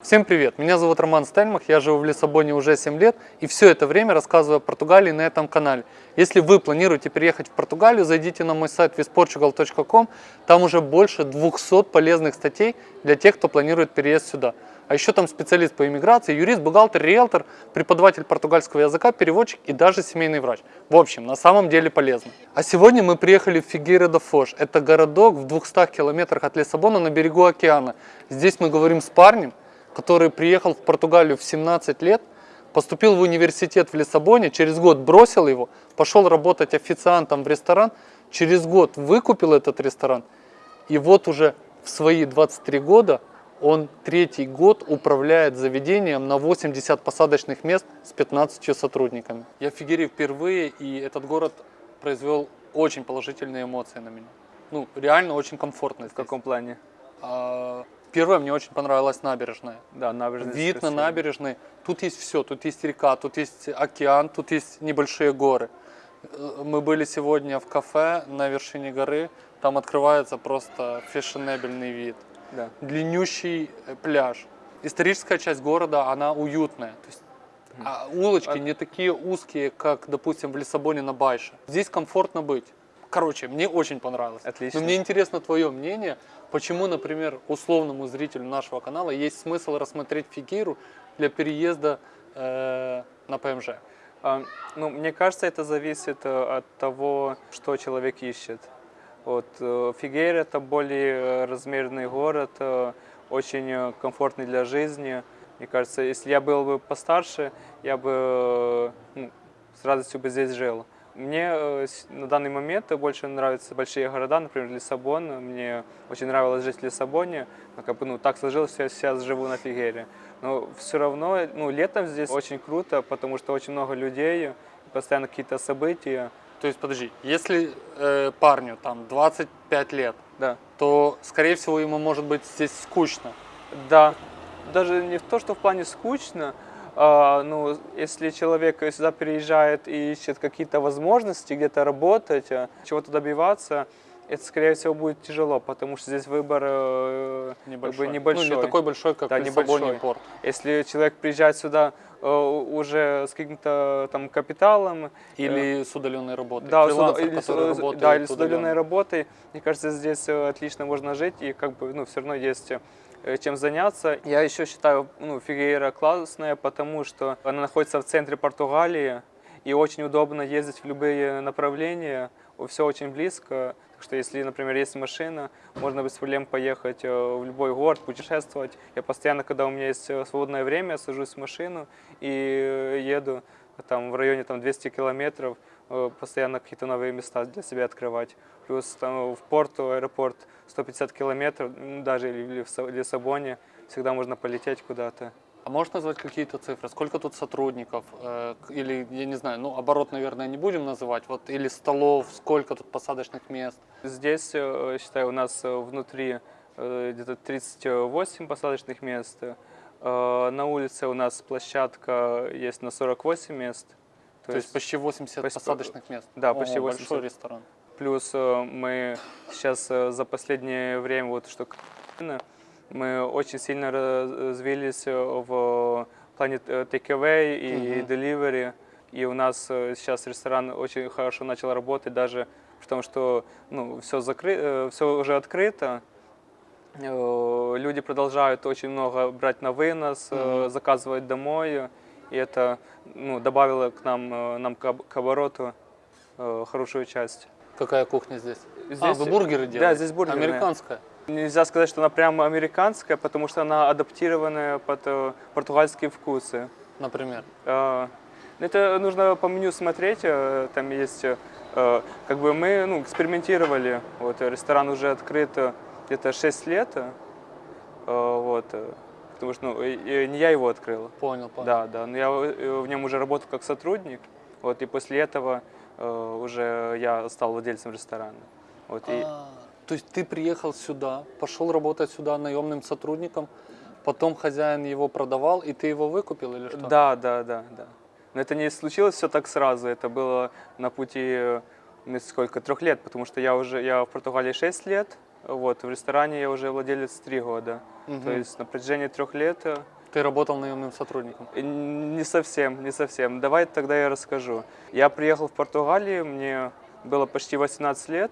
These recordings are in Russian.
Всем привет! Меня зовут Роман Стельмах, я живу в Лиссабоне уже 7 лет и все это время рассказываю о Португалии на этом канале. Если вы планируете переехать в Португалию, зайдите на мой сайт visportugal.com, там уже больше 200 полезных статей для тех, кто планирует переезд сюда. А еще там специалист по иммиграции, юрист, бухгалтер, риэлтор, преподаватель португальского языка, переводчик и даже семейный врач. В общем, на самом деле полезно. А сегодня мы приехали в Фигейра де Фош. Это городок в 200 километрах от Лиссабона на берегу океана. Здесь мы говорим с парнем, который приехал в Португалию в 17 лет, поступил в университет в Лиссабоне, через год бросил его, пошел работать официантом в ресторан, через год выкупил этот ресторан, и вот уже в свои 23 года он третий год управляет заведением на 80 посадочных мест с 15 сотрудниками. Я в Фигере впервые, и этот город произвел очень положительные эмоции на меня. Ну, реально очень комфортно. В каком плане? А, Первое, мне очень понравилась набережная. Да, набережная. Вид на красивая. набережной. Тут есть все. Тут есть река, тут есть океан, тут есть небольшие горы. Э, Мы были сегодня в кафе на вершине горы. Там открывается просто фешенебельный вид. Да. Длиннющий э, пляж. Историческая часть города, она уютная. То есть а улочки А- не такие узкие, как, допустим, в Лиссабоне на Байше. Здесь комфортно быть. Короче, мне очень понравилось. Отлично. Но мне интересно твое мнение, почему, например, условному зрителю нашего канала есть смысл рассмотреть Фигейру для переезда э, на ПМЖ? А, ну, мне кажется, это зависит э, от того, что человек ищет. Вот, э, Фигейр – это более э, размерный город, очень комфортный для жизни. Мне кажется, если я был бы постарше, я бы ну, с радостью бы здесь жил. Мне э, на данный момент больше нравятся большие города, например, Лиссабон. Мне очень нравилось жить в Лиссабоне. Но как бы, ну, так сложилось, что я сейчас живу на Фигере. Но все равно, ну, летом здесь очень круто, потому что очень много людей, постоянно какие-то события. То есть, подожди, если э, парню там 25 лет, Да. то, скорее всего, ему может быть здесь скучно. Да, даже не в то, что в плане скучно, ну, если человек сюда переезжает и ищет какие-то возможности где-то работать, а, чего-то добиваться, это, скорее всего, будет тяжело, потому что здесь выбор э, как бы Небольшой. небольшой. Ну, не такой большой, как Да, небольшой. порт. Если человек приезжает сюда э, уже с каким-то там капиталом, Или с удаленной работой. да, с Фрилансер, или, с- который э, работает да, или с удаленно. удаленной работой. Мне кажется, здесь э, отлично можно жить и как бы, ну, все равно есть э, чем заняться. Я еще считаю, ну, Фигейра классная, потому что она находится в центре Португалии и очень удобно ездить в любые направления. Все очень близко. Так что если, например, есть машина, можно без проблем поехать э, в любой город, путешествовать. Я постоянно, когда у меня есть э, свободное время, сажусь в машину и э, еду там в районе там 200 километров, э, постоянно какие-то новые места для себя открывать. Плюс там в порту, аэропорт 150 километров, даже или в Са- Лиссабоне, всегда можно полететь куда-то. А можешь назвать какие-то цифры? Сколько тут сотрудников? Э, Или, я не знаю, ну, оборот, наверное, не будем называть. Вот, или столов, сколько тут посадочных мест? Здесь, э, считаю, у нас э, внутри э, где-то 38 посадочных мест. Э, На улице у нас площадка есть на 48 мест. То, есть почти 80 почти- посадочных мест. да, почти Ого, 80. Большой ресторан. Плюс э, мы сейчас э, за последнее время, вот что мы очень сильно развились э, в плане take-away и Мгм. delivery. И у нас сейчас ресторан очень хорошо начал работать, даже в том, что ну, все, закры... все уже открыто. Люди продолжают очень много брать на вынос, Мгм. заказывать домой. И это ну, добавило к нам, э, нам к об- к обороту э, хорошую часть. Какая кухня здесь? а, Здесь- вы бургеры делаете? Да, здесь бургерная. Американская? Нельзя сказать, что она прямо американская, потому что она адаптированная под э, португальские вкусы. Например. Э, Это нужно по меню смотреть, там есть, как бы мы ну, экспериментировали, вот, ресторан уже открыт где-то 6 лет, вот, потому что ну, и- и не я его открыл, Понял, понял. да, да, но я э, в нем уже работал как сотрудник, вот, и после этого э, уже я стал владельцем ресторана. Вот, и, А, то есть ты приехал сюда, пошел работать сюда наемным сотрудником, потом хозяин его продавал, и ты его выкупил или что? Да, да, да, да. Но это не случилось все так сразу. Это было на пути э, сколько трех лет, потому что я уже я в Португалии 6 лет, Вот, в ресторане я уже владелец три года. Мгм. То есть на протяжении трех лет э, Ты работал наемным сотрудником. Не совсем, не совсем. Давай тогда я расскажу. Я приехал в Португалию, мне было почти 18 лет.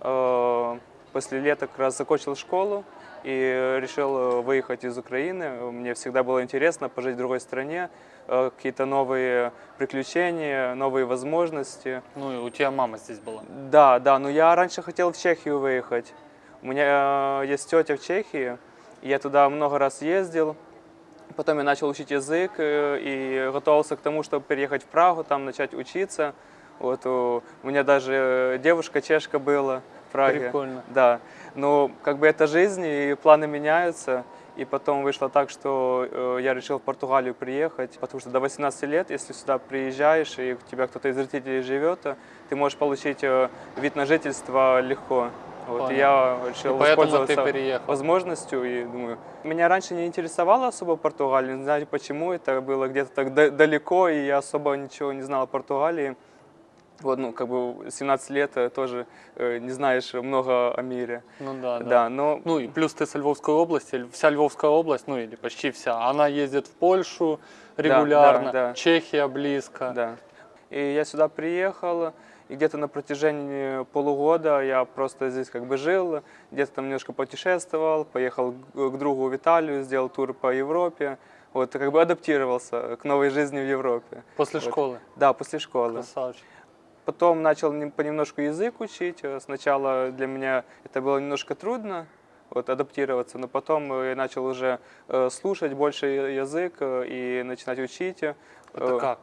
Э, После лета как раз закончил школу и решил э, выехать из Украины. Мне всегда было интересно пожить в другой стране, какие-то новые приключения, новые возможности. Ну и у тебя мама здесь была. Да, да, но я раньше хотел в Чехию выехать. У меня э, есть тетя в Чехии, я туда много раз ездил. Потом я начал учить язык э, и готовился к тому, чтобы переехать в Прагу, там начать учиться. Вот у меня даже девушка чешка была в Праге. Прикольно. Да, но как бы это жизнь, и планы меняются. И потом вышло так, что э, я решил в Португалию приехать, потому что до 18 лет, если сюда приезжаешь, и у тебя кто-то из родителей живет, ты можешь получить вид на жительство легко. Вот, я решил И поэтому ты воспользоваться переехал. возможностью и думаю, меня раньше не интересовало особо Португалия, не знаю почему, это было где-то так да- далеко, и я особо ничего не знал о Португалии. Вот, ну, как бы 17 лет э, тоже э, не знаешь много о мире. Ну да, да. Да, но Ну и плюс ты с Львовской области, вся Львовская область, ну или почти вся, она ездит в Польшу регулярно, да. Чехия близко. Да. И я сюда приехал, и где-то на протяжении полугода я просто здесь как бы жил, где-то там немножко путешествовал, поехал к другу в Италию, сделал тур по Европе, вот, как бы адаптировался к новой жизни в Европе. После Вот. школы. Да, после школы. Красавчик. Потом начал нем- понемножку язык учить. Сначала для меня это было немножко трудно, вот, адаптироваться, но потом я начал уже э, слушать больше язык э, и начинать учить. Это Э, как?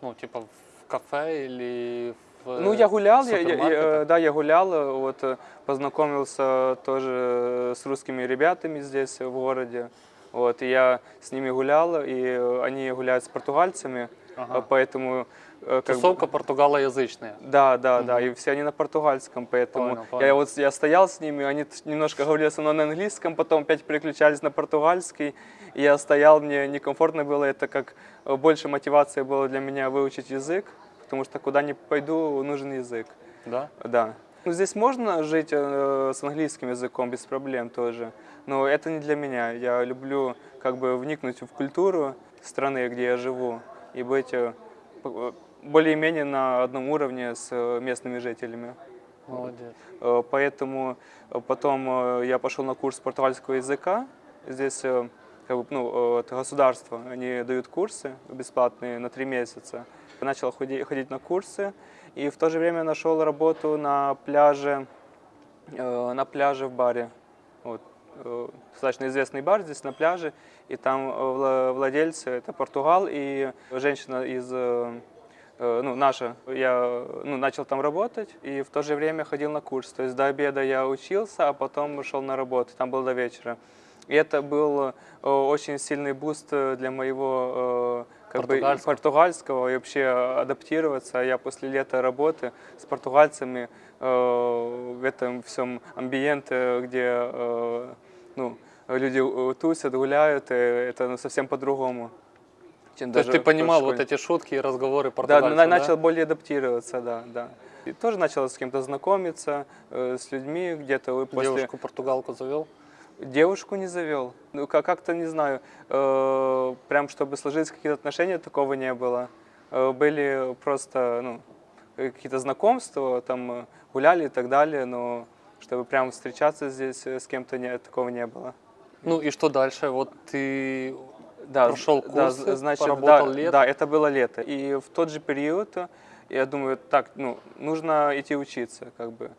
Ну, типа в кафе или в Ну, я гулял, я- я- я, э, да, я гулял, э, вот, э, познакомился тоже с русскими ребятами здесь, в городе. Вот, и я с ними гулял, и они гуляют с португальцами, Ага. поэтому... как бы- Тусовка португалоязычная. Да, да, да, Мгм. и все они на португальском, поэтому Понял, я понял. вот я стоял с ними, они немножко говорили со мной на английском, потом опять переключались на португальский, и я стоял, мне некомфортно было, это как больше мотивация была для меня выучить язык, потому что куда ни пойду, нужен язык, Да? да. Ну, здесь можно жить э, с английским языком без проблем тоже, но это не для меня. Я люблю как бы вникнуть в культуру страны, где я живу, и быть э, э, более-менее на одном уровне с э, местными жителями. Молодец. Э, Поэтому потом я пошел на курс португальского языка. Здесь как бы, ну, это государство, они дают курсы бесплатные на три месяца. Я начал ходи- ходить на курсы и в то же время нашел работу на пляже, э, на пляже в баре. Вот. э, Достаточно известный бар здесь на пляже, и там э, вла- владельцы это Португал и женщина из э, э, ну, наша, я ну, начал там работать и в то же время ходил на курс. То есть до обеда я учился, а потом шел на работу, там был до вечера. И это был э, очень сильный boost для моего э, как бы, и Португальского. португальского и вообще адаптироваться. Я после лета работы с португальцами э, в этом всем ambiente, где э, ну, люди э, тусят, гуляют, э, это ну, совсем по-другому. То есть ты понимал вот эти шутки и разговоры Да, португальцев, на- начал более адаптироваться, да, да. И тоже начал с кем-то знакомиться, э, с людьми где-то после... Девушку-португалку завел? Девушку не завел. Ну, как- как-то, не знаю, э, прям чтобы сложились какие-то отношения, такого не было. Э, были просто, ну, какие-то знакомства, там, э, гуляли и так далее, но чтобы прям встречаться здесь э, с кем-то, не, такого не было. Ну и что дальше? Вот ты Да, Прошел да, курсы, з- значит, поработал да, лето? да, это было лето. И в тот же период э, я думаю, так, ну, нужно идти учиться, как бы.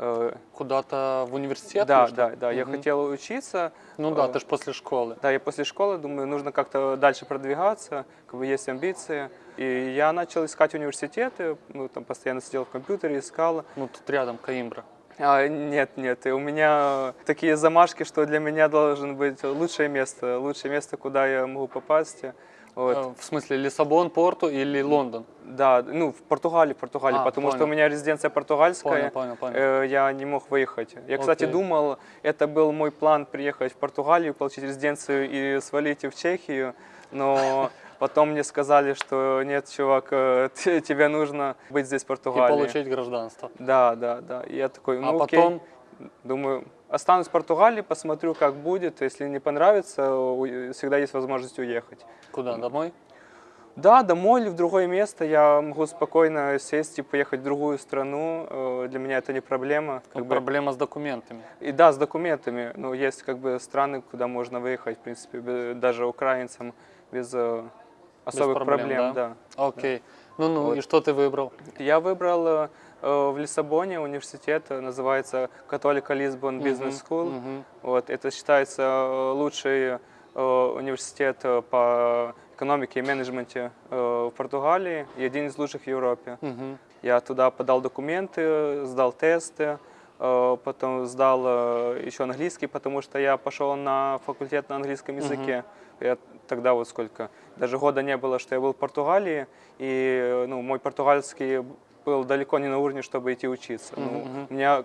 Э, куда-то в университет? Да, да, да, я Мгм. хотел учиться. Ну да, э, ты же после школы. Да, я после школы думаю, нужно как-то дальше продвигаться, как бы есть амбиции. И я начал искать университеты, ну, там постоянно сидел в компьютере, искал. Ну тут рядом Каимбра. А, нет, нет, и у меня такие замашки, что для меня должен быть лучшее место, лучшее место, куда я могу попасть. Вот. Э, В смысле Лиссабон, Порту или Лондон? Да, ну, в Португалии, в Португалии, А, потому что понял. у меня резиденция португальская. Понял, понял, понял. э, я не мог выехать. Я, кстати, Окей. думал, это был мой план приехать в Португалию, получить резиденцию и свалить в Чехию, но потом мне сказали, что нет, чувак, э, тебе нужно быть здесь в И Португалии. получить гражданство. Да, да, да. И я такой, ну а окей. потом думаю, останусь в Португалии, посмотрю, как будет. Если не понравится, всегда есть возможность уехать. Куда? Домой? Да, домой или в другое место я могу спокойно сесть и поехать в другую страну. Э, Для меня это не проблема. Как Как бы. проблема с документами. И да, с документами. Но есть как бы страны, куда можно выехать, в принципе, даже украинцам без э, особых проблем, проблем. да? да. Окей. Ну-ну, Вот. и что ты выбрал? Я выбрал э, в Лиссабоне университет, э, называется Католика Лисбон Бизнес. Мгм. Вот, это считается э, лучший э, университет э, по экономике и менеджменте э, в Португалии и один из лучших в Европе. Мгм. Я туда подал документы, сдал тесты, э, потом сдал э, еще английский, потому что я пошел на факультет на английском языке. Я тогда вот сколько, даже года не было, что я был в Португалии, и э, ну, мой португальский был далеко не на уровне, чтобы идти учиться. Ну, Мгм, мгм. у меня,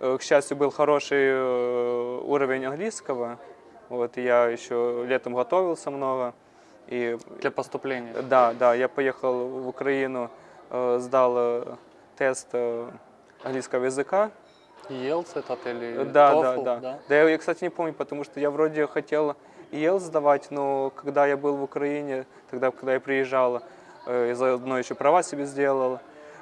э, к счастью, был хороший э, уровень английского, вот, и я еще летом готовился много. И Для поступления. да, да, я поехал в Украину, э, сдал тест английского языка. ЕЛС этот или Да, TOEFL, да, да, да. я, я, кстати, не помню, потому что я вроде хотел ЕЛ сдавать, но когда я был в Украине, тогда, когда я приезжал, я заодно еще права себе сделал.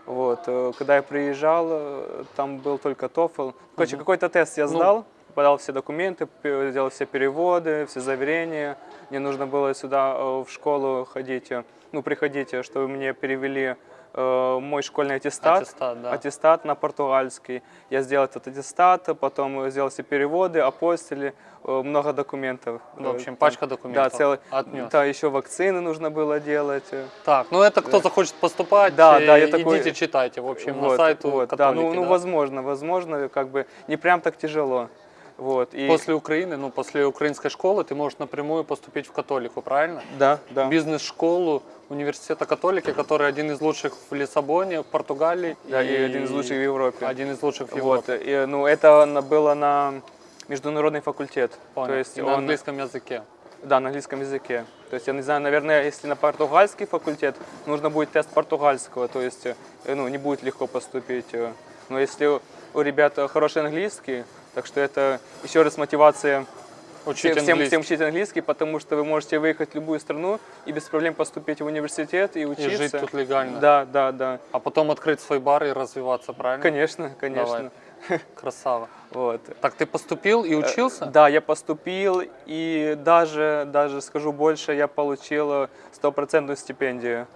Вот, э, когда я приезжал, э, там был только TOEFL. Короче, Мгм. какой-то тест я Ну. сдал, подал все документы, сделал все переводы, все заверения. Мне нужно было сюда э, в школу ходить, ну, приходить, чтобы мне перевели мой школьный аттестат. Аттестат, да. Аттестат на португальский. Я сделал этот аттестат, потом сделал все переводы, апостили, э, много документов. В общем, Там- пачка Да, документов. целый. Отнес. Да, еще вакцины нужно было делать. э. Так, ну это кто захочет поступать, Да, э, да, я такой- идите читайте, в общем, на Вот, сайту вот, да, католики, ну, ну, да? возможно, возможно, как бы не прям так тяжело. Вот, и... После Украины, ну, после украинской школы ты можешь напрямую поступить в католику, правильно? Да, да. Бизнес-школу университета католики, который один из лучших в Лиссабоне, в Португалии. Да, и один из лучших в Европе. Один из лучших в Вот, Европе. и, ну, это на- было на международный факультет. Понял. То есть И на он, английском языке. Да, на английском языке. То есть, я не знаю, наверное, если на португальский факультет, нужно будет тест португальского, то есть, э, ну, не будет легко поступить. э. Но если у- ребят хороший английский, так что это еще раз мотивация Учить всем, всем, английский. всем учить английский, потому что вы можете выехать в любую страну и без проблем поступить в университет и И учиться. жить тут легально. Да, да, да. А потом открыть свой бар и развиваться, правильно? Конечно, конечно. Красава. Вот. Так ты поступил и учился? Э, Да, я поступил, и даже, даже скажу больше, я получил э, стопроцентную стипендию.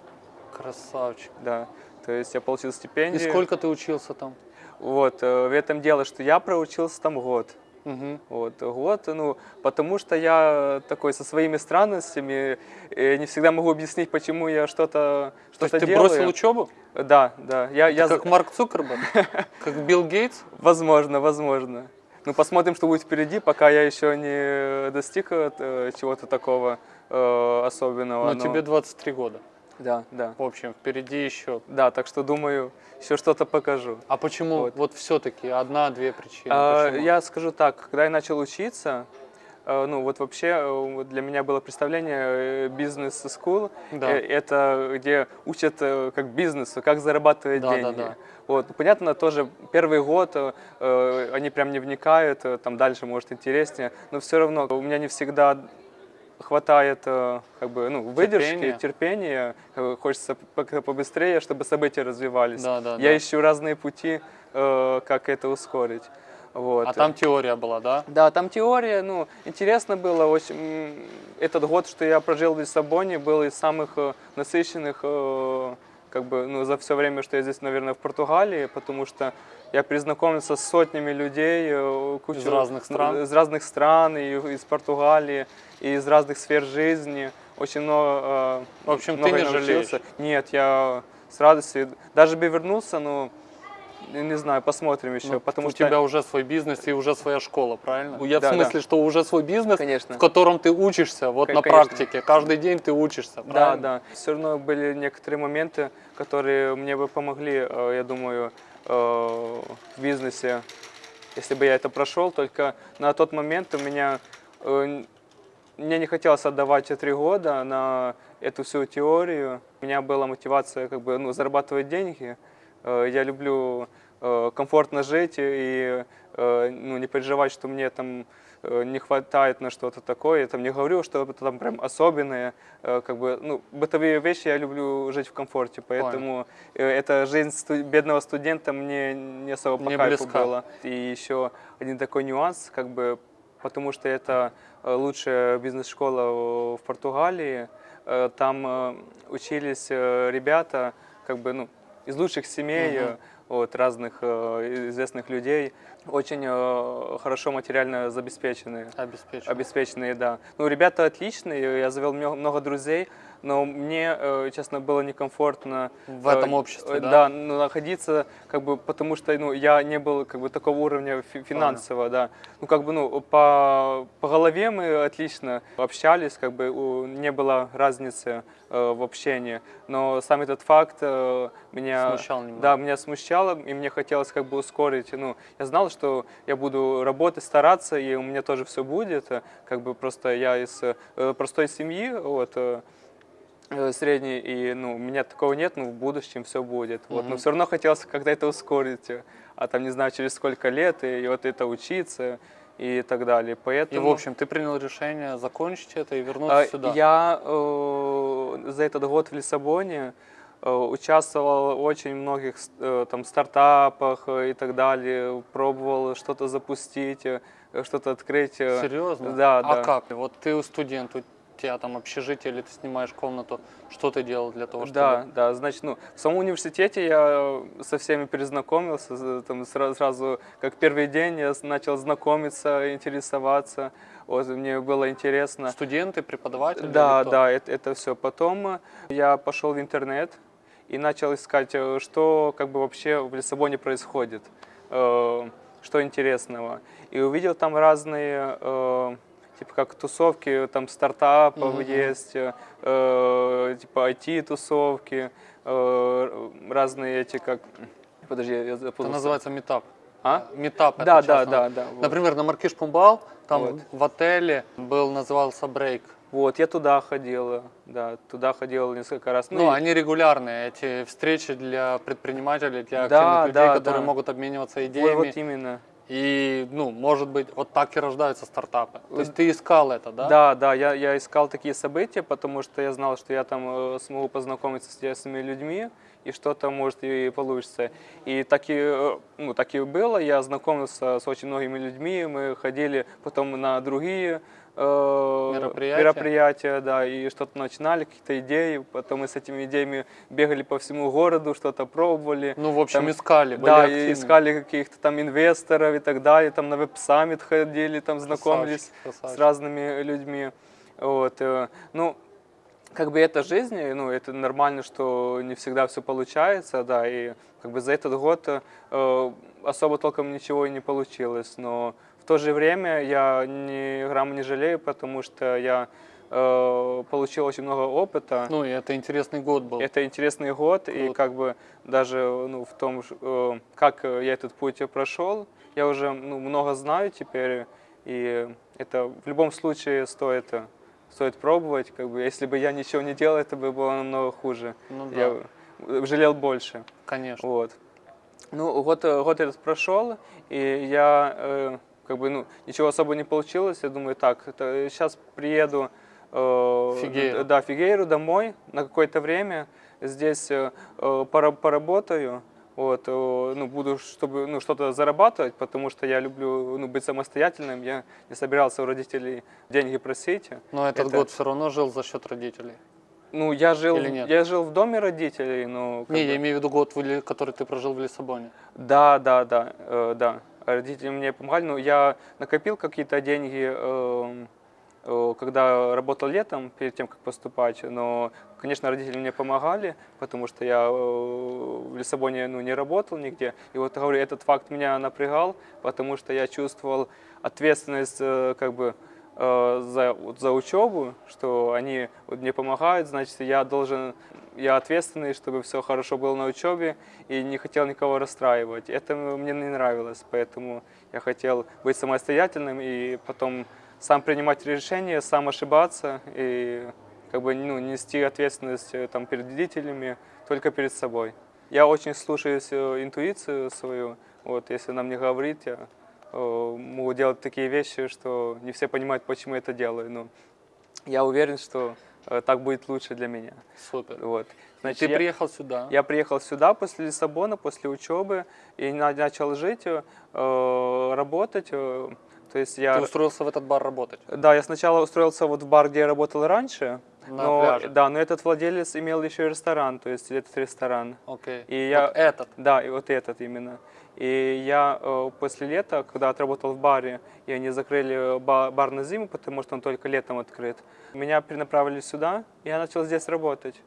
Красавчик. Да. То есть я получил И стипендию. сколько ты учился там? Вот, э, в этом дело, что я проучился там год. Мгм. Вот, год, ну, потому что я такой со своими странностями, не всегда могу объяснить, почему я что-то То есть что ты делаю. бросил учебу? Да, да. Я, я, как Марк Цукерберг? Как Билл Гейтс? Возможно, возможно. Ну, посмотрим, что будет впереди, пока я еще не достиг э, чего-то такого э, особенного. Но но- тебе 23 года. Да, да. В общем, впереди еще. Да, так что думаю, еще что-то покажу. А почему Вот. вот, все-таки одна-две причины? А, Почему? Я скажу так, когда я начал учиться, э, ну вот вообще э, вот для меня было представление бизнес-скул, Да. это где учат э, как бизнесу, как зарабатывать Да, да, деньги. да. Вот, ну, понятно, тоже первый год э, э, они прям не вникают, э, там дальше может интереснее, но все равно у меня не всегда хватает э, как бы, ну, выдержки, Терпения. терпения, э, хочется как-то побыстрее, чтобы события развивались. Да, да, Я да. ищу разные пути, э, как это ускорить. Вот. А там теория была, да? Да, там теория, ну, интересно было. Очень, этот год, что я прожил в Лиссабоне, был из самых насыщенных, как бы, ну, за все время, что я здесь, наверное, в Португалии, потому что я перезнакомился с сотнями людей, кучу, Из разных стран? из разных стран, и из Португалии, и из разных сфер жизни. Очень много, В общем, ты много не научился. жалеешь? Нет, я с радостью, даже бы вернулся, но не знаю, посмотрим еще, Ну, потому у что тебя уже свой бизнес и уже своя школа, правильно? Я Да, в да. смысле, что уже свой бизнес, Конечно. в котором ты учишься, вот Кон- на конечно. практике, каждый день ты учишься, Да, правильно? да. Все равно были некоторые моменты, которые мне бы помогли, э, я думаю, в бизнесе, если бы я это прошел. Только на тот момент у меня э, мне не хотелось отдавать три года на эту всю теорию. У меня была мотивация как бы ну, зарабатывать деньги. Э, Я люблю э, комфортно жить и э, ну, не переживать, что мне там э, не хватает на что-то такое. Я там не говорю, что это там прям особенное. Э, Как бы, ну, бытовые вещи я люблю жить в комфорте, поэтому э, эта жизнь сту- бедного студента мне не особо по Не кайфу была. И еще один такой нюанс, как бы, потому что это э, лучшая бизнес-школа э, в Португалии. Э, Там э, учились э, ребята, как бы, ну, из лучших семей, Мгм. От разных э, известных людей, очень э, хорошо материально забеспеченные. Обеспечен. Обеспеченные, да. Ну, ребята отличные, я завел мно- много друзей, но мне, э, честно, было некомфортно В этом э, обществе, э, да? Да, находиться, как бы, потому что, ну, я не был, как бы, такого уровня фи- финансового, да. Ну, как бы, ну, по, по голове мы отлично общались, как бы, не было разницы в общении, но сам этот факт меня... Смущал немного. Да, меня смущало, и мне хотелось как бы ускорить. Ну, я знал, что я буду работать, стараться, и у меня тоже все будет. Как бы просто я из простой семьи, вот, э, средней, и ну, у меня такого нет, но в будущем все будет. Вот, но Мгм. все равно хотелось как-то это ускорить, э, а там не знаю через сколько лет, и, вот это учиться и так далее. И, Поэтому... в общем, ты принял решение закончить это и вернуться А, сюда. Я э, за этот год в Лиссабоне э, участвовал в очень многих э, там стартапах э, и так далее, пробовал что-то запустить, что-то открыть. Серьезно? Да, а да. как? Вот ты студент, тебя там общежитие или ты снимаешь комнату. Что ты делал для того, чтобы... Да, да, значит, ну, в самом университете я со всеми перезнакомился, там сразу, сразу, как первый день я начал знакомиться, интересоваться, вот, мне было интересно. Студенты, преподаватели? Да, да, это, это все. Потом я пошел в интернет и начал искать, э, что как бы вообще в Лиссабоне происходит, э, что интересного. И увидел там разные, э, типа как тусовки, там стартапов Мгм. есть, э, э, типа IT-тусовки, э, разные эти как... Подожди, я Это запутался. называется метап. А? Метап. это Да, да, да, да. вот. Например, на Маркиш Пумбал, там Вот. в отеле был, назывался брейк. Вот, я туда ходил, да, туда ходил несколько раз. Ну, и- они регулярные, эти встречи для предпринимателей, для Да, активных людей, да, которые да. могут обмениваться Вот, идеями. вот именно. И, ну, может быть, вот так и рождаются стартапы. То есть ты искал это, да? Да, да, я, я искал такие события, потому что я знал, что я там э, смогу познакомиться с интересными людьми, и что-то может и получится. И так и, э, ну, так и было, я знакомился с очень многими людьми, мы ходили потом на другие э, Мероприятия. мероприятия, да, и что-то начинали, какие-то идеи, потом мы с этими идеями бегали по всему городу, что-то пробовали. Ну, в общем, Там- искали, были Да, активны. и искали каких-то там инвесторов и так далее, там на веб-саммит ходили, там знакомились Красавчик, с красавчик. разными людьми. Вот, э, ну, как бы это жизнь, ну, это нормально, что не всегда все получается, да, и как бы за этот год э, особо толком ничего и не получилось, но то же время я ни грамма не жалею, потому что я э, получил очень много опыта. Ну, и это интересный год был. Это интересный год, и Круто. как бы даже ну, в том, э, как я этот путь прошел, я уже ну, много знаю теперь, и это в любом случае стоит, стоит пробовать. Как бы, если бы я ничего не делал, это бы было намного хуже. Ну да, Я жалел больше. конечно. Вот. Ну, год, э, год этот прошел, и я, э, как бы, ну, ничего особо не получилось. Я думаю, так, сейчас приеду э, Фигейру. да, Фигейру домой на какое-то время. Здесь э, э, пора- поработаю, вот, э, ну, буду, чтобы, ну, что-то зарабатывать, потому что я люблю, ну, быть самостоятельным. Я не собирался у родителей деньги просить. Но этот это- год все равно жил за счет родителей. Ну, я жил, Или нет? я жил в доме родителей, но... Не, бы- я имею в виду год, который ты прожил в Лиссабоне. Да, да, да, э, да. Родители мне помогали, но я накопил какие-то деньги, э, э, когда работал летом, перед тем, как поступать. Но, конечно, родители мне помогали, потому что я э, в Лиссабоне ну, не работал нигде. И вот, говорю, этот факт меня напрягал, потому что я чувствовал ответственность э, как бы э, за, вот, за учебу, что они вот, мне помогают, значит, я должен, я ответственный, чтобы все хорошо было на учебе, и не хотел никого расстраивать. Это мне не нравилось, поэтому я хотел быть самостоятельным и потом сам принимать решения, сам ошибаться и как бы ну, нести ответственность э, там, перед родителями, только перед собой. Я очень слушаюсь э, интуицию свою, вот, если она мне говорит, я могу делать такие вещи, что не все понимают, почему я это делаю. Но я уверен, что э, так будет лучше для меня. Супер. Вот. Значит, ты я- приехал сюда. я приехал сюда после Лиссабона, после учебы, и на- начал жить, э, работать. э, То есть я, Ты устроился в этот бар работать. да, я сначала устроился вот в бар, где я работал раньше, На но, пляже. да, но этот владелец имел еще и ресторан, то есть этот ресторан. Окей. И я- Вот этот. Да, и вот этот именно. И я э, после лета, когда отработал в баре, и они закрыли ба- бар на зиму, потому что он только летом открыт, меня перенаправили сюда, и я начал здесь работать.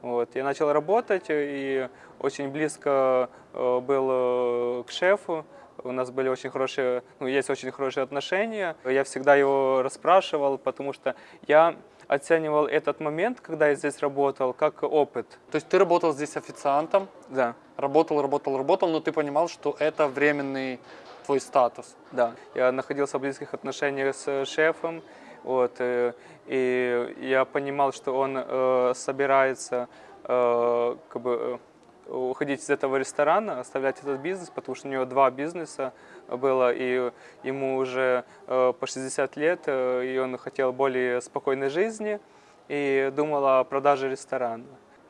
Вот. Я начал работать и очень близко э, был э, к шефу. У нас были очень хорошие, ну, есть очень хорошие отношения. Я всегда его расспрашивал, потому что я оценивал этот момент, когда я здесь работал, как опыт. То есть ты работал здесь официантом, Да. Работал, работал, работал, но ты понимал, что это временный твой статус. Да, я находился в близких отношениях с шефом, вот, э, и я понимал, что он э, собирается э, как бы, э, уходить из этого ресторана, оставлять этот бизнес, потому что у него два бизнеса было, и ему уже э, по 60 лет, э, и он хотел более спокойной жизни, и думал о продаже ресторана.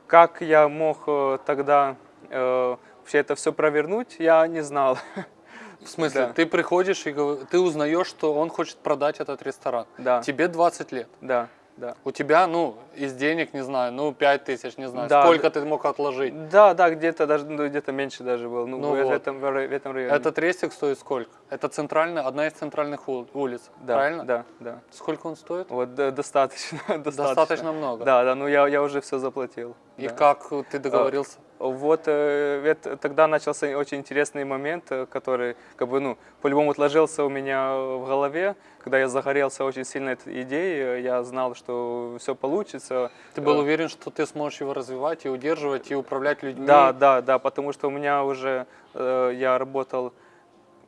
Как я мог э, тогда э, вообще это все провернуть, я не знал. В смысле, Да. ты приходишь и ты узнаешь, что он хочет продать этот ресторан. Да, Тебе 20 лет. да, да. У тебя, ну, из денег, не знаю, ну, 5 тысяч, не знаю, Да, сколько ты мог отложить. Да, да, где-то даже ну, где-то меньше даже был. Ну, Ну в, вот. этом, в этом районе. Этот рестик стоит сколько? Это центральная, одна из центральных ул- улиц, да, правильно? Да, да. Сколько он стоит? Вот да, достаточно, достаточно. Достаточно много. Да, да, ну я, я уже все заплатил. И да. как ты договорился? Вот э, это- тогда начался очень интересный момент, э, который как бы, ну, по-любому отложился у меня в голове. Когда я загорелся очень сильно этой идеей, э, я знал, что все получится. Ты был Э, уверен, что ты сможешь его развивать и удерживать, и управлять людьми? Да, да, да, потому что у меня уже, э, я работал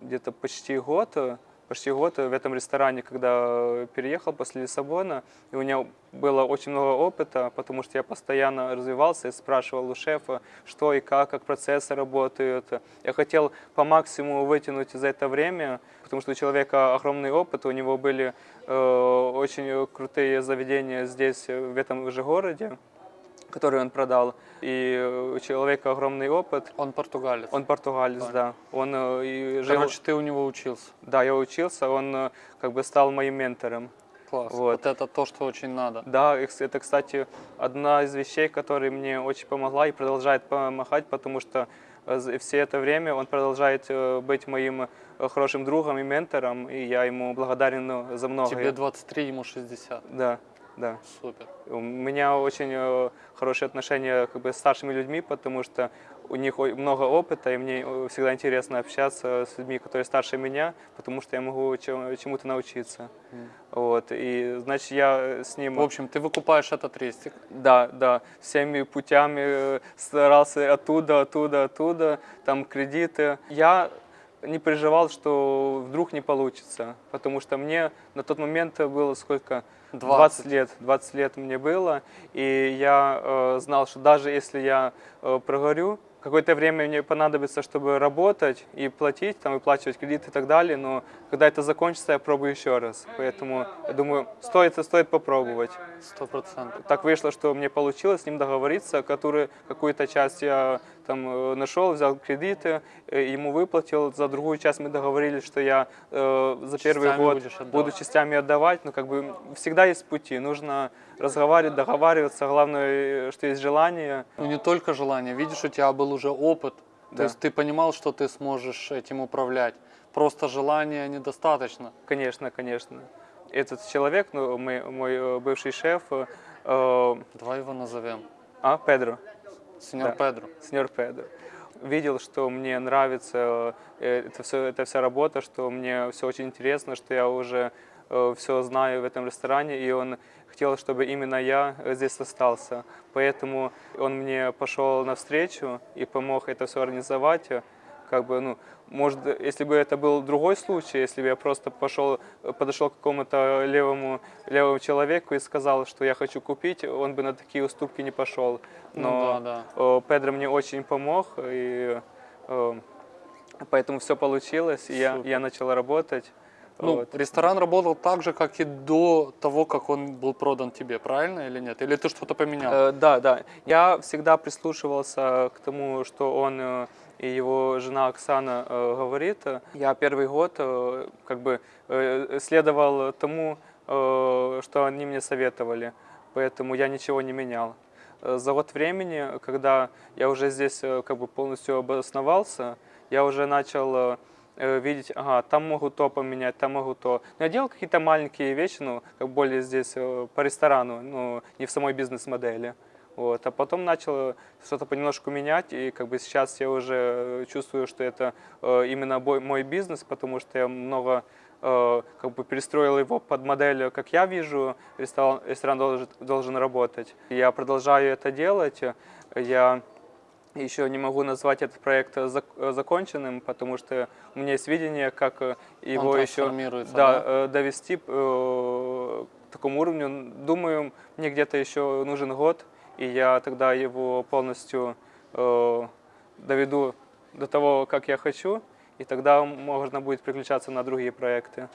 где-то почти год, э, почти год в этом ресторане, когда э, переехал после Лиссабона, и у меня было очень много опыта, потому что я постоянно развивался и спрашивал у шефа, что и как, как процессы работают. Я хотел по максимуму вытянуть за это время, потому что у человека огромный опыт, у него были э, очень крутые заведения здесь, э, в этом же городе, которые он продал. И э, у человека огромный опыт. Он португалец. Он португалец, Понял. да. Он э, и жил... Короче, ты у него учился. Да, я учился, он э, как бы стал моим ментором. Класс. Вот. Вот это то, что очень надо. Да, это, кстати, одна из вещей, которая мне очень помогла и продолжает помогать, потому что все это время он продолжает быть моим хорошим другом и ментором, и я ему благодарен за многое. Тебе 23, ему 60. Да, да. Супер. У меня очень э, хорошие отношения как бы, с старшими людьми, потому что у них много опыта, и мне э, всегда интересно общаться с людьми, которые старше меня, потому что я могу чему- чему-то научиться. М. Вот, и значит я с ним... В общем, ты выкупаешь этот рестик. Да, да, всеми путями э, старался оттуда, оттуда, оттуда, там кредиты. Я не переживал, что вдруг не получится, потому что мне на тот момент было сколько? 20. лет. 20 лет мне было, и я э, знал, что даже если я э, прогорю, какое-то время мне понадобится, чтобы работать и платить, там, выплачивать кредиты и так далее, но когда это закончится, я пробую еще раз. Поэтому, я думаю, стоит, стоит попробовать. Сто процентов. Так вышло, что мне получилось с ним договориться, который какую-то часть я там нашел, взял кредиты, ему выплатил, за другую часть мы договорились, что я э, за первый Частями год буду частями отдавать, но как бы всегда есть пути, нужно разговаривать, договариваться, главное, что есть желание. Ну не только желание, видишь, у тебя был уже опыт. То Да. есть ты понимал, что ты сможешь этим управлять. Просто желания недостаточно. Конечно, конечно. Этот человек, ну, мой, мой э, бывший шеф, э, э, Давай его назовем. а, Педро, Сеньор Да. Педро. сеньор Педро. Видел, что мне нравится э, это все, эта вся работа, что мне все очень интересно, что я уже все знаю в этом ресторане, и он хотел, чтобы именно я э, здесь остался. Поэтому он мне пошел навстречу и помог это все организовать. Как бы, ну, может, если бы это был другой случай, если бы я просто пошел, подошел к какому-то левому, левому человеку и сказал, что я хочу купить, он бы на такие уступки не пошел. Ну Но да, да. Э, Педро мне очень помог, и э, Поэтому все получилось, и я, я начал работать. Ну, Вот. ресторан работал так же, как и до того, как он был продан тебе, правильно или нет? Или ты что-то поменял? Э, да, да. Я всегда прислушивался к тому, что он э, и его жена Оксана говорит. Я первый год как бы следовал тому, что они мне советовали, поэтому я ничего не менял. За год времени, когда я уже здесь как бы полностью обосновался, я уже начал видеть, ага, там могу то поменять, там могу то. Но я делал какие-то маленькие вещи, ну, как более здесь э, по ресторану, ну, не в самой бизнес-модели. Вот. А потом начал что-то понемножку менять, и как бы сейчас я уже э, чувствую, что это э, именно мой бизнес, потому что я много э, как бы перестроил его под модель, как я вижу, ресторан, ресторан должен, должен работать. Я продолжаю это делать. Я еще не могу назвать этот проект зак- э, законченным, потому что у меня есть видение, как э, его еще да, да? э, довести э, к такому уровню. Думаю, мне где-то еще нужен год, и я тогда его полностью э, доведу до того, как я хочу, и тогда можно будет переключаться на другие проекты.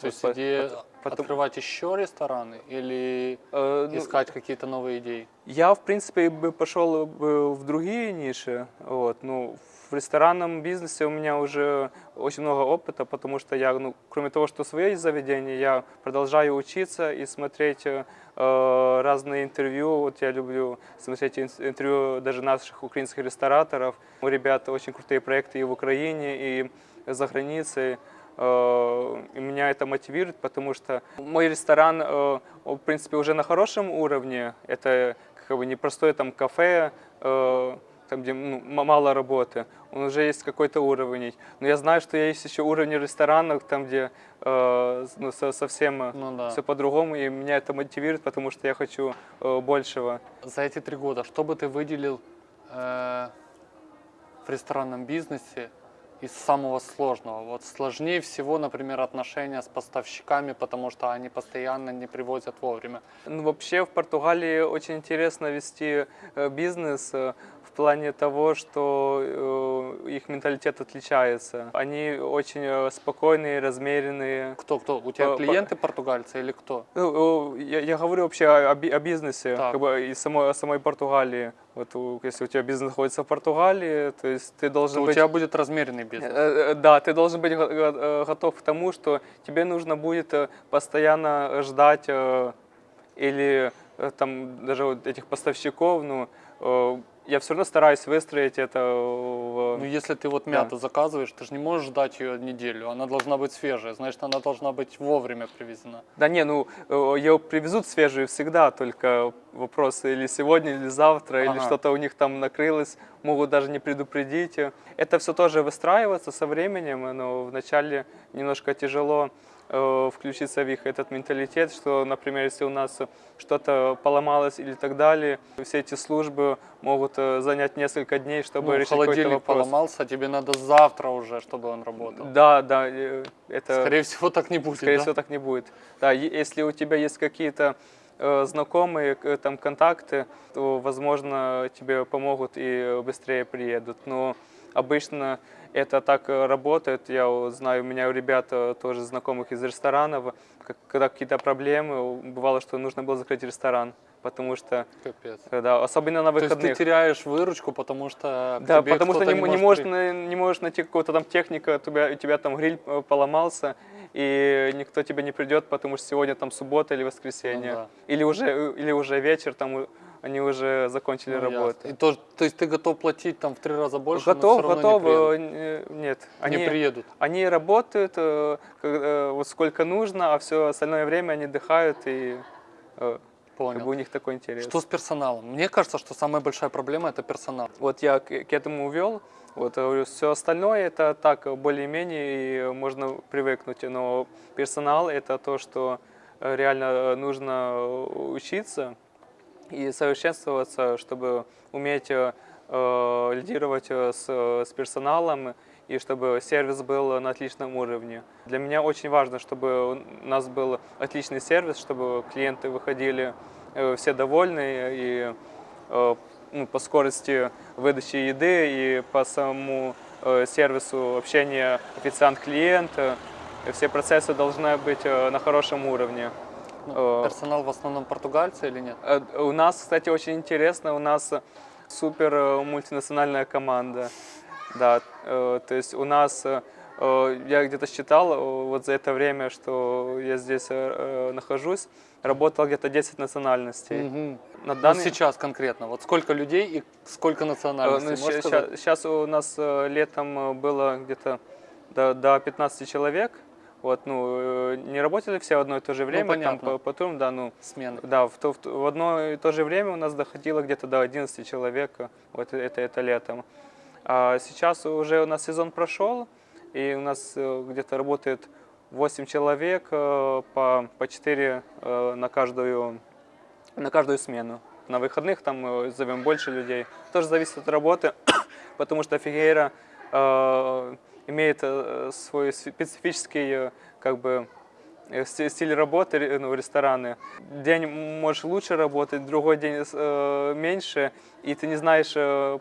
То есть идея потом- открывать еще рестораны или Э, ну, искать какие-то новые идеи? Я, в принципе, бы пошел бы в другие ниши. Вот. Ну, в ресторанном бизнесе у меня уже очень много опыта, потому что я, ну, кроме того, что свои заведения, я продолжаю учиться и смотреть э, разные интервью. Вот я люблю смотреть ин- интервью даже наших украинских рестораторов. У ребят очень крутые проекты и в Украине, и за границей. Э, И меня это мотивирует, потому что мой ресторан, э, в принципе, уже на хорошем уровне. Это как бы не простое там кафе, э, там, где ну, мало работы. Он уже есть какой-то уровень. Но я знаю, что есть еще уровни ресторанов, там, где э, ну, со- совсем Ну да. все по-другому. И меня это мотивирует, потому что я хочу э, большего. За эти три года, что бы ты выделил э, в ресторанном бизнесе из самого сложного? Вот сложнее всего, например, отношения с поставщиками, потому что они постоянно не привозят вовремя. Ну, вообще в Португалии очень интересно вести э, бизнес э, в плане того, что э, их менталитет отличается. Они очень спокойные, размеренные. Кто, кто? У тебя клиенты португальцы или кто? Ну, Я, я говорю вообще о, о бизнесе, Так. как бы и самой, о самой Португалии. Вот у- если у тебя бизнес находится в Португалии, то есть ты должен То у быть... тебя будет размеренный бизнес. Э, э, Да, ты должен быть го- го- э, готов к тому, что тебе нужно будет э, постоянно ждать э, или э, там даже вот этих поставщиков, ну, э, я все равно стараюсь выстроить это в... Ну, если ты вот мяту заказываешь, ты же не можешь ждать ее неделю. Она должна быть свежая, значит, она должна быть вовремя привезена. Да не, ну, э, ее привезут свежую всегда, только вопрос или сегодня, или завтра, или Ага. что-то у них там накрылось, могут даже не предупредить. Это все тоже выстраивается со временем, но вначале немножко тяжело включиться в их этот менталитет, что, например, если у нас что-то поломалось или так далее, все эти службы могут э, занять несколько дней, чтобы Ну, решить холодильник вопрос. поломался, тебе надо завтра уже, чтобы он работал. Да, да, э, это... Скорее всего, так не будет. Скорее да? всего, так не будет. Да, если у тебя есть какие-то э, знакомые, там контакты, то, возможно, тебе помогут и быстрее приедут. Но обычно это так э, работает. Я знаю, у меня у ребят э, тоже знакомых из ресторанов, когда какие-то проблемы, бывало, что нужно было закрыть ресторан, потому что, Капец. э, да, особенно на То есть ты выходных. теряешь выручку, потому что Да, потому что не, не, можешь, на- не можешь найти какого-то там техника, у тебя, у тебя там гриль поломался, и никто тебе не придет, потому что сегодня там суббота или воскресенье. Ну да. или, уже, или уже вечер, там они уже закончили Ну, ясно. работу. И то, то есть ты готов платить там в три раза больше, готов, готов, не приедут. э, н- нет. Не Они, приедут. они работают э, э, вот сколько нужно, а все остальное время они отдыхают, и э, как Понял. бы у них такой интерес. Что с персоналом? Мне кажется, что самая большая проблема это персонал. Вот я к, к этому увел. Вот, все остальное это так, более-менее, можно привыкнуть. Но персонал это то, что реально нужно учиться и совершенствоваться, чтобы уметь э, лидировать э, с, с персоналом и чтобы сервис был на отличном уровне. Для меня очень важно, чтобы у нас был отличный сервис, чтобы клиенты выходили э, все довольные и э, ну, по скорости выдачи еды и по самому э, сервису общения официант-клиент. э, Все процессы должны быть э, на хорошем уровне. Ну, Э, персонал в основном португальцы или нет? Э, У нас, кстати, очень интересно, у нас супер э, мультинациональная команда. Да, то есть у нас, я где-то считал вот за это время, что я здесь нахожусь, работало где-то 10 национальностей. Мгм. На Ну, данный сейчас конкретно, вот сколько людей и сколько национальностей, можешь сказать? сейчас, у нас летом было где-то до, до 15 человек. Вот, ну, э, не работали все в одно и то же время, там понятно. по, по турам, да, ну, Смены. Да, в, то- в, в одно и то же время у нас доходило где-то до 11 человек, вот это, это летом. А сейчас уже у нас сезон прошел, и у нас э, где-то работает 8 человек э, по, по 4 э, на каждую, на каждую смену. На выходных там зовем больше людей. Тоже зависит от работы, потому что Фигейра имеет э, свой специфический э, как бы э, сти- стиль работы ну, рестораны. День можешь лучше работать, другой день э, меньше, и ты не знаешь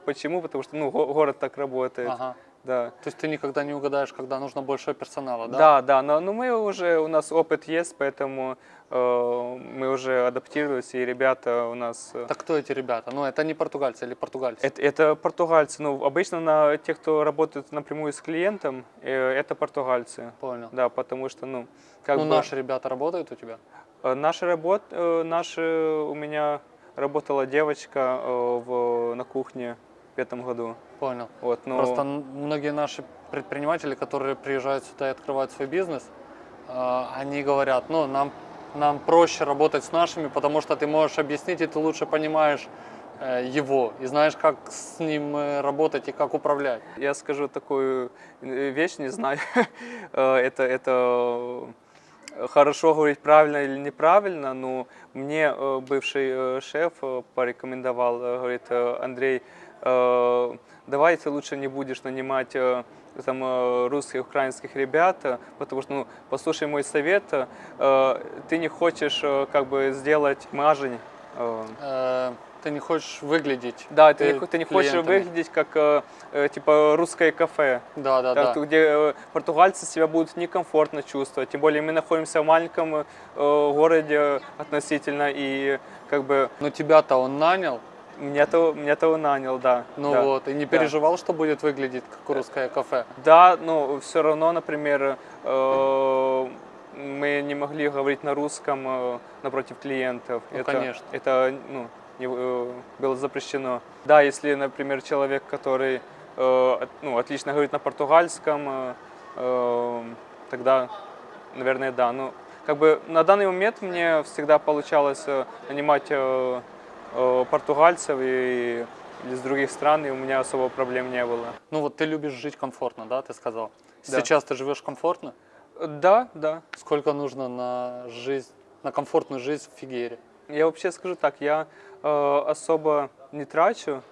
почему, потому что ну, го- город так работает. Ага. Да. То есть ты никогда не угадаешь, когда нужно больше персонала, да? Да, да, но, но мы уже, у нас опыт есть, поэтому э, мы уже адаптировались, и ребята у нас... э, Так кто эти ребята? Ну, это не португальцы или португальцы? Это, это португальцы. Ну, обычно на те, кто работает напрямую с клиентом, э, это португальцы. Понял. Да, потому что, ну, как ну, бы... наши ребята работают у тебя? Э, Наша работа, наши, у меня работала девочка э, в, на кухне в этом году. Понял. Вот, ну, Просто многие наши предприниматели, которые приезжают сюда и открывают свой бизнес, э, они говорят, ну, нам, нам проще работать с нашими, потому что ты можешь объяснить, и ты лучше понимаешь э, его, и знаешь, как с ним э, работать и как управлять. Я скажу такую э, вещь, не знаю, это, это хорошо говорить правильно или неправильно, но мне бывший шеф порекомендовал, говорит, Андрей, давай ты лучше не будешь нанимать э, там э, русских, украинских ребят, э, потому что, ну, послушай мой совет, ты не хочешь как бы сделать мажень, ты не хочешь выглядеть. да, ты, не, ты не хочешь выглядеть как типа русское кафе. Да, да, Так, да. где португальцы себя будут некомфортно чувствовать. Тем более мы находимся в маленьком городе относительно, и как бы Но тебя-то он нанял, меня того, меня того нанял, да. ну да. вот, и не переживал, что будет выглядеть как русское кафе. Да, но все равно, например, э, мы не могли говорить на русском э, напротив клиентов. Ну, это, конечно. Это ну, не- э, было запрещено. Да, если, например, человек, который э, ну, отлично говорит на португальском, э, э, тогда, наверное, да. Ну, как бы на данный момент мне всегда получалось э, нанимать э, португальцев и из других стран, и у меня особо проблем не было. Ну вот ты любишь жить комфортно, да, ты сказал? Да. Сейчас ты живешь комфортно? Да, да. Сколько нужно на жизнь, на комфортную жизнь в Фигере? Я вообще скажу так, я э, особо не трачу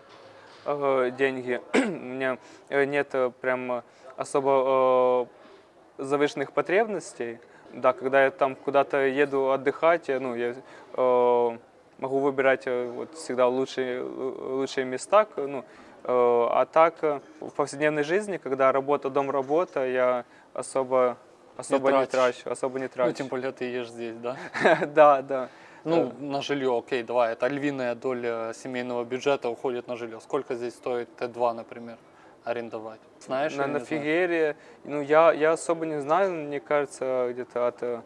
э, деньги. У меня э, нет э, прям особо э, завышенных потребностей. Да, когда я там куда-то еду отдыхать, я, ну, я э, могу выбирать э, вот всегда лучшие, лу- лучшие места. Ну, э, а так э, в повседневной жизни, когда работа, дом, работа, я особо, особо не, тратишь. трачу, особо не трачу. Ну, тем более ты ешь здесь, да? да, да. Ну, на жилье, окей, давай, это львиная доля семейного бюджета уходит на жилье. Сколько здесь стоит Т2, например, арендовать? Знаешь? на, на не? Фигере, ну я, я особо не знаю, мне кажется, где-то от, э,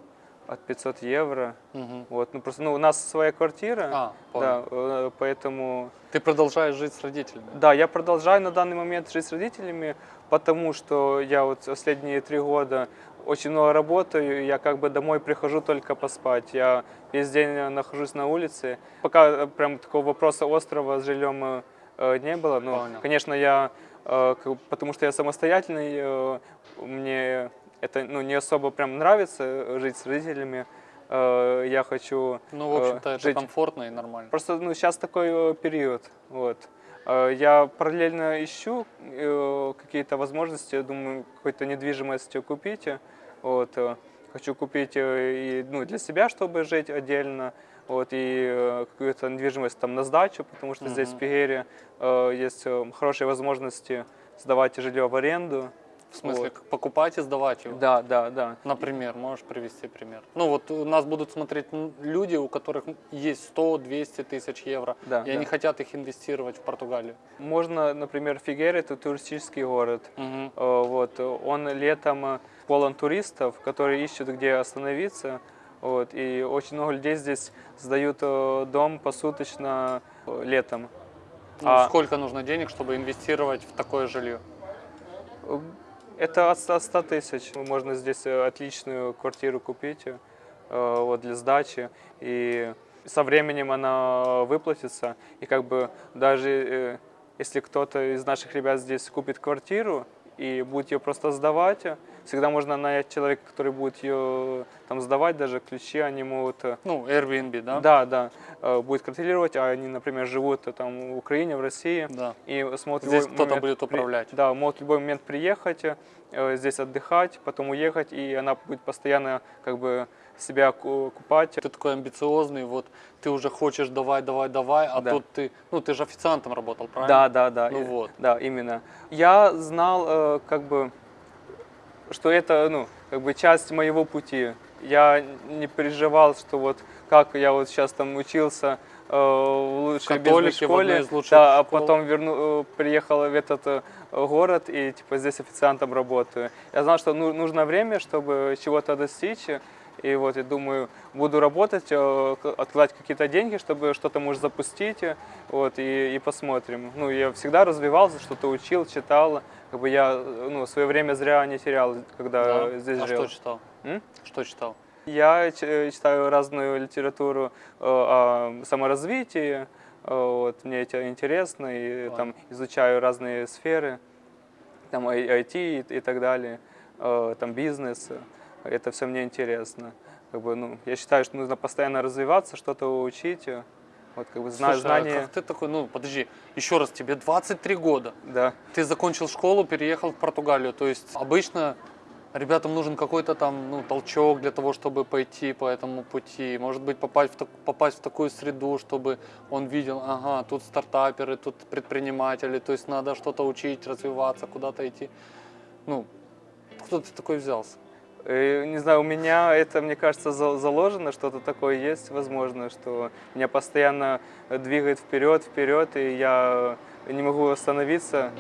от 500 евро. Мгм. Вот, ну просто, ну у нас своя квартира, А, понял. да, э, поэтому, Ты продолжаешь жить с родителями? да, я продолжаю на данный момент жить с родителями, потому что я вот последние три года очень много работаю, я как бы домой прихожу только поспать, я весь день э, нахожусь на улице. Пока э, прям такого вопроса острова с жильем не было, но, Понял. конечно, я, потому что я самостоятельный, мне это ну, не особо прям нравится э, жить с родителями, Э, я хочу Ну, в э, общем-то, это жить комфортно и нормально. Просто ну, сейчас такой период. Вот. Я параллельно ищу какие-то возможности, думаю, какую-то недвижимость купить. Вот. Хочу купить и ну, для себя, чтобы жить отдельно, вот, и какую-то недвижимость там на сдачу, потому что здесь в. Пигере есть хорошие возможности сдавать жилье в аренду. В смысле, Вот. покупать и сдавать его? Да, да, да. Например, можешь привести пример? Ну вот у нас будут смотреть люди, у которых есть 100-200 тысяч евро, Да, и они да. хотят их инвестировать в Португалию. Можно, например, Фигера это туристический город. Э, Вот, он летом э, полон туристов, которые ищут, где остановиться. Вот, и очень много людей здесь сдают э, дом посуточно летом. Ну, А- Сколько нужно денег, чтобы инвестировать в такое жилье? Это от 100 100 тысяч. Можно здесь э, отличную квартиру купить э, вот, для сдачи. И со временем она выплатится. И как бы даже э, если кто-то из наших ребят здесь купит квартиру и будет ее просто сдавать, всегда можно нанять человека, который будет ее там сдавать, даже ключи они могут э, Ну, Airbnb, да? Да, да. Э, Будет контролировать, а они, например, живут э, там в Украине, в России. Да. И смогут Здесь кто-то будет при- управлять. Да, могут в любой момент приехать, здесь отдыхать, потом уехать, и она будет постоянно как бы себя ку- купать. Ты такой амбициозный, вот ты уже хочешь давай, давай, давай, а Да. тут ты, ну ты же официантом работал, правильно? Да, да, да. Ну и- вот. Да, именно. Я знал, э, как бы, что это, ну, как бы часть моего пути. Я не переживал, что вот как я вот сейчас там учился э, в лучшей бизнес-школе, да, а школ. потом верну, э, приехал в этот э, город и типа здесь официантом работаю. Я знал, что ну- нужно время, чтобы чего-то достичь. И вот я думаю, буду работать, э, откладывать какие-то деньги, чтобы что-то может запустить, э, вот, и, и посмотрим. Ну, я всегда развивался, что-то учил, читал, как бы я, э, ну, свое время зря не терял, когда Да? здесь а жил. что читал? М? Что читал? Я читаю разную литературу о саморазвитии, вот, мне это интересно, и Ладно. там изучаю разные сферы, там IT и, и так далее, там бизнес, это все мне интересно. Как бы, ну, я считаю, что нужно постоянно развиваться, что-то учить, э, вот как бы зна- Слушай, а знания, как ты такой, ну подожди, еще раз, тебе 23 года, да. ты закончил школу, переехал в Португалию, то есть обычно ребятам нужен какой-то там ну, толчок для того, чтобы пойти по этому пути, может быть попасть в, так- попасть в такую среду, чтобы он видел, ага, тут стартаперы, тут предприниматели, то есть надо что-то учить, развиваться, куда-то идти. Ну, кто ты такой взялся? Э, Не знаю, у меня это, мне кажется, за- заложено, что-то такое есть, возможно, что меня постоянно двигает вперед, вперед, и я не могу остановиться.